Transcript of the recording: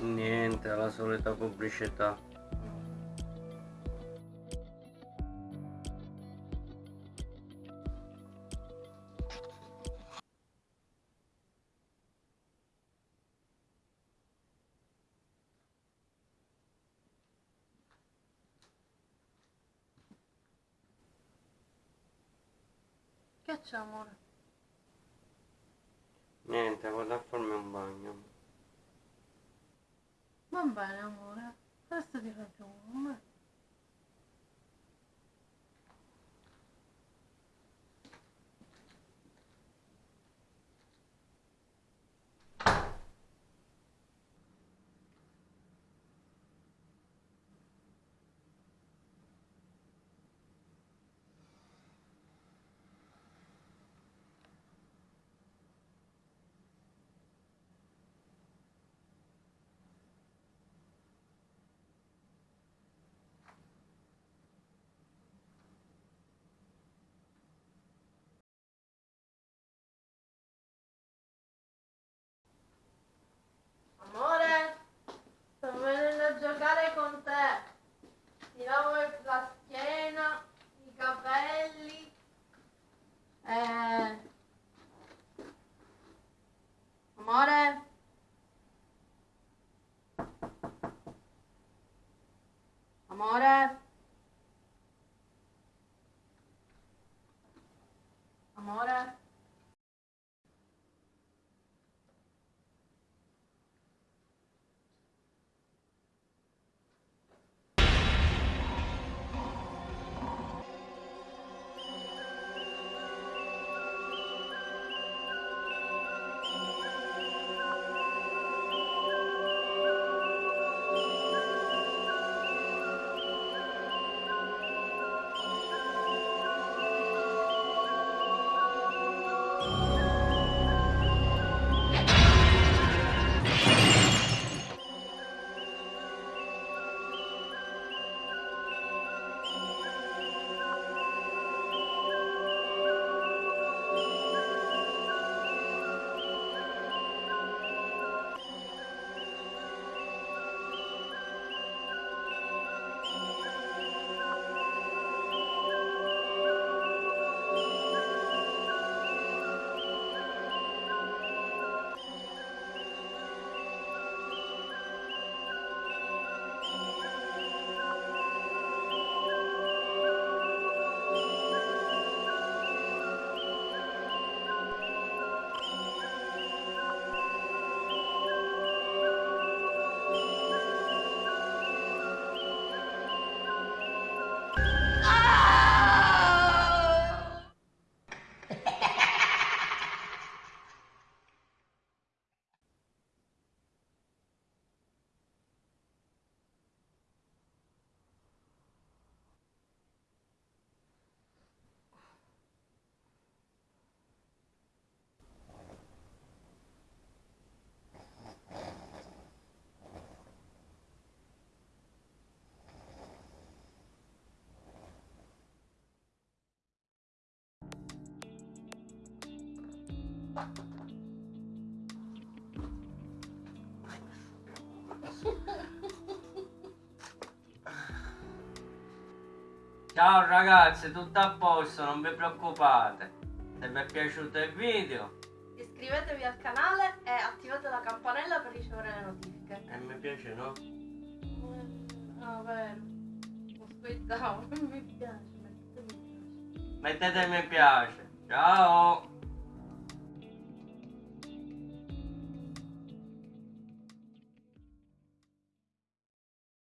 Niente, la solita pubblicità. Che c'è amore? Niente, vado a farmi un bagno. Va bene amore, questo ti raggiungo. Con te. Ti lavo la schiena, i capelli. Eh... Ciao ragazzi, tutto a posto, non vi preoccupate. Se vi è piaciuto il video Iscrivetevi al canale e attivate la campanella per ricevere le notifiche. e mi piace, no? Ah, vero. Aspettavo, mi piace, mettete mi piace. Mettete mi piace. Ciao!